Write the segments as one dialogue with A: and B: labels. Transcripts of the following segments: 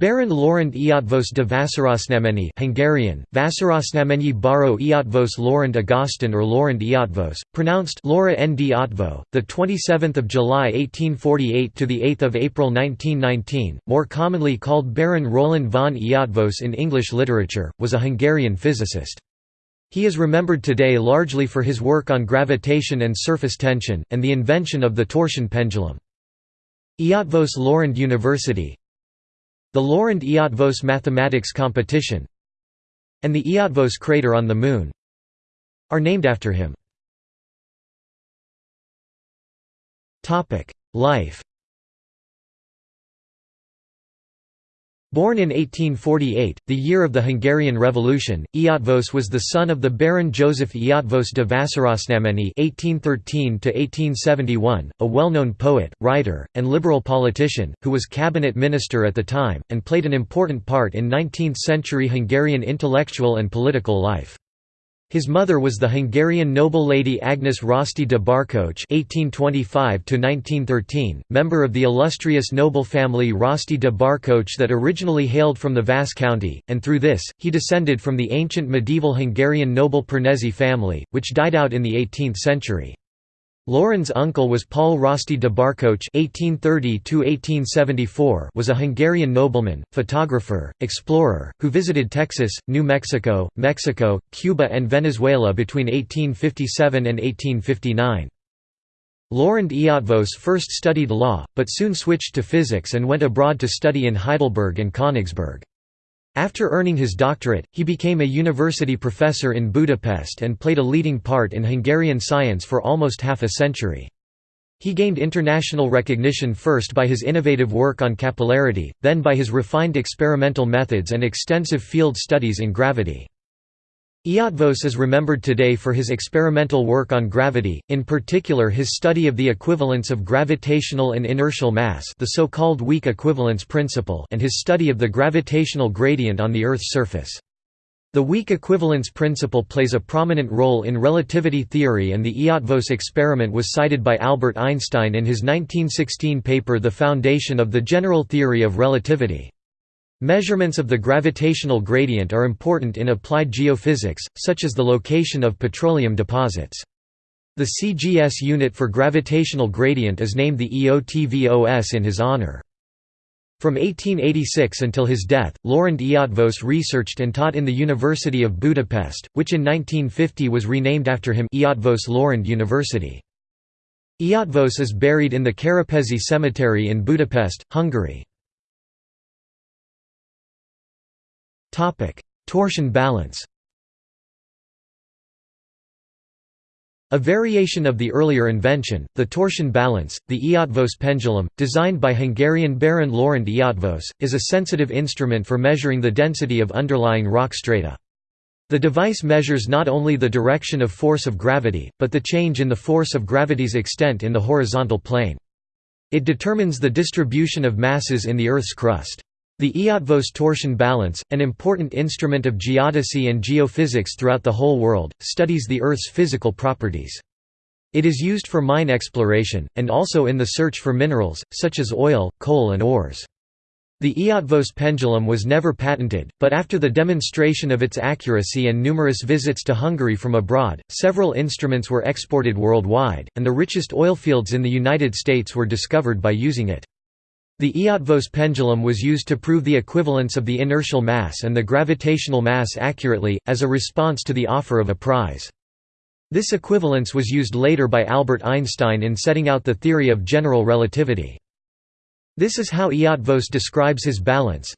A: Baron Loránd Eötvös de Vásárosnáményi Hungarian, Vásárosnáményi Baro Eötvös Loránd Ágoston or Loránd Eötvös, pronounced Laura N. D. Otvo, 27 July 1848 – to 8 April 1919, more commonly called Baron Roland von Eötvös in English literature, was a Hungarian physicist. He is remembered today largely for his work on gravitation and surface tension, and the invention of the torsion pendulum. Eötvös Loránd University the Loránd Eötvös Mathematics Competition and the Eötvös crater on the Moon are named after him. Life Born in 1848, the year of the Hungarian Revolution, Eötvös was the son of the Baron Joseph Eötvös de Vásárosnáményi (1813–1871), a well-known poet, writer, and liberal politician, who was cabinet minister at the time and played an important part in 19th-century Hungarian intellectual and political life. His mother was the Hungarian noble lady Agnes Rosty de Barkócz (1825–1913), member of the illustrious noble family Rosty de Barkócz that originally hailed from the Vas county, and through this, he descended from the ancient medieval Hungarian noble Pernezi family, which died out in the 18th century. Loránd's uncle was Paul Rosty de Barkócz (1830–1874), was a Hungarian nobleman, photographer, explorer, who visited Texas, New Mexico, Mexico, Cuba, and Venezuela between 1857 and 1859. Loránd Eötvös first studied law, but soon switched to physics and went abroad to study in Heidelberg and Königsberg. After earning his doctorate, he became a university professor in Budapest and played a leading part in Hungarian science for almost half a century. He gained international recognition first by his innovative work on capillarity, then by his refined experimental methods and extensive field studies in gravity. Eötvös is remembered today for his experimental work on gravity, in particular his study of the equivalence of gravitational and inertial mass the so-called weak equivalence principle and his study of the gravitational gradient on the Earth's surface. The weak equivalence principle plays a prominent role in relativity theory and the Eötvös experiment was cited by Albert Einstein in his 1916 paper The Foundation of the General Theory of Relativity. Measurements of the gravitational gradient are important in applied geophysics, such as the location of petroleum deposits. The CGS unit for gravitational gradient is named the EOTVOS in his honor. From 1886 until his death, Loránd Eötvös researched and taught in the University of Budapest, which in 1950 was renamed after him Eötvös Loránd University. Eötvös is buried in the Kerepesi Cemetery in Budapest, Hungary. Topic: Torsion balance. A variation of the earlier invention, the torsion balance, the Eötvös pendulum, designed by Hungarian Baron Loránd Eötvös, is a sensitive instrument for measuring the density of underlying rock strata. The device measures not only the direction of force of gravity, but the change in the force of gravity's extent in the horizontal plane. It determines the distribution of masses in the Earth's crust. The Eötvös torsion balance, an important instrument of geodesy and geophysics throughout the whole world, studies the Earth's physical properties. It is used for mine exploration, and also in the search for minerals, such as oil, coal and ores. The Eötvös pendulum was never patented, but after the demonstration of its accuracy and numerous visits to Hungary from abroad, several instruments were exported worldwide, and the richest oilfields in the United States were discovered by using it. The Eötvös pendulum was used to prove the equivalence of the inertial mass and the gravitational mass accurately, as a response to the offer of a prize. This equivalence was used later by Albert Einstein in setting out the theory of general relativity. This is how Eötvös describes his balance.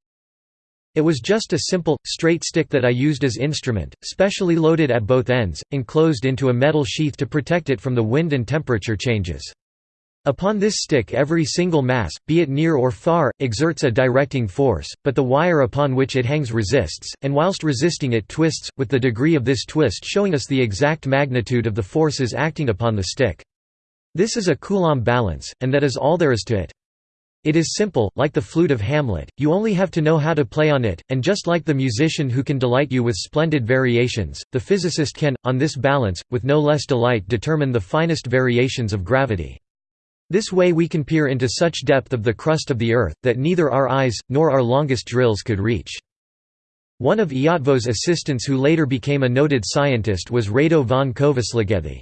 A: It was just a simple, straight stick that I used as instrument, specially loaded at both ends, enclosed into a metal sheath to protect it from the wind and temperature changes. Upon this stick every single mass, be it near or far, exerts a directing force, but the wire upon which it hangs resists, and whilst resisting it twists, with the degree of this twist showing us the exact magnitude of the forces acting upon the stick. This is a Coulomb balance, and that is all there is to it. It is simple, like the flute of Hamlet, you only have to know how to play on it, and just like the musician who can delight you with splendid variations, the physicist can, on this balance, with no less delight determine the finest variations of gravity. This way we can peer into such depth of the crust of the earth, that neither our eyes, nor our longest drills could reach. One of Eötvös' assistants who later became a noted scientist was Rado von Kövesligethy.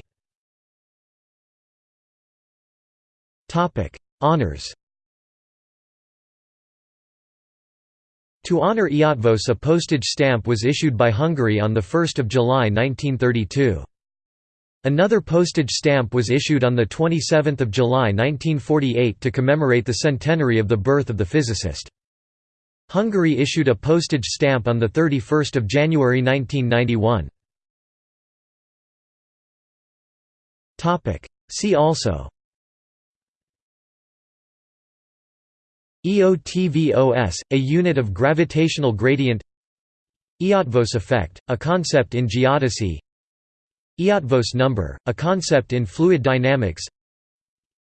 A: Honours To honour Eötvös a postage stamp was issued by Hungary on 1 July 1932. Another postage stamp was issued on 27 July 1948 to commemorate the centenary of the birth of the physicist. Hungary issued a postage stamp on 31 January 1991. See also EOTVOS, a unit of gravitational gradient Eötvös effect, a concept in geodesy Eötvös number, a concept in fluid dynamics.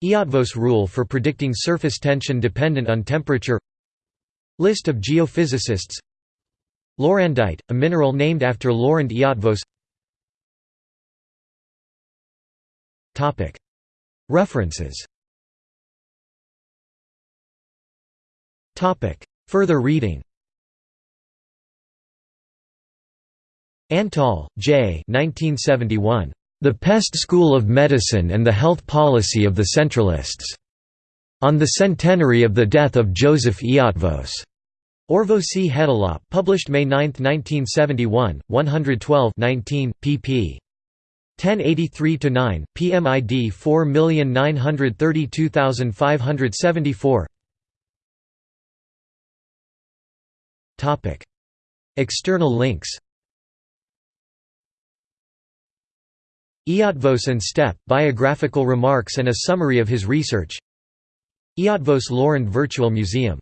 A: Eötvös rule for predicting surface tension dependent on temperature. List of geophysicists. Lorándite, a mineral named after Loránd Eötvös References. Further reading Antal, J. 1971. The Pest School of Medicine and the Health Policy of the Centralists. On the Centenary of the Death of Joseph Eötvös. Orvosi Hetilap, published May 9, 1971, 112 19, pp. 1083–9, PMID 4932574 External links Eötvös and Steppe, biographical remarks and a summary of his research. Eötvös Loránd Virtual Museum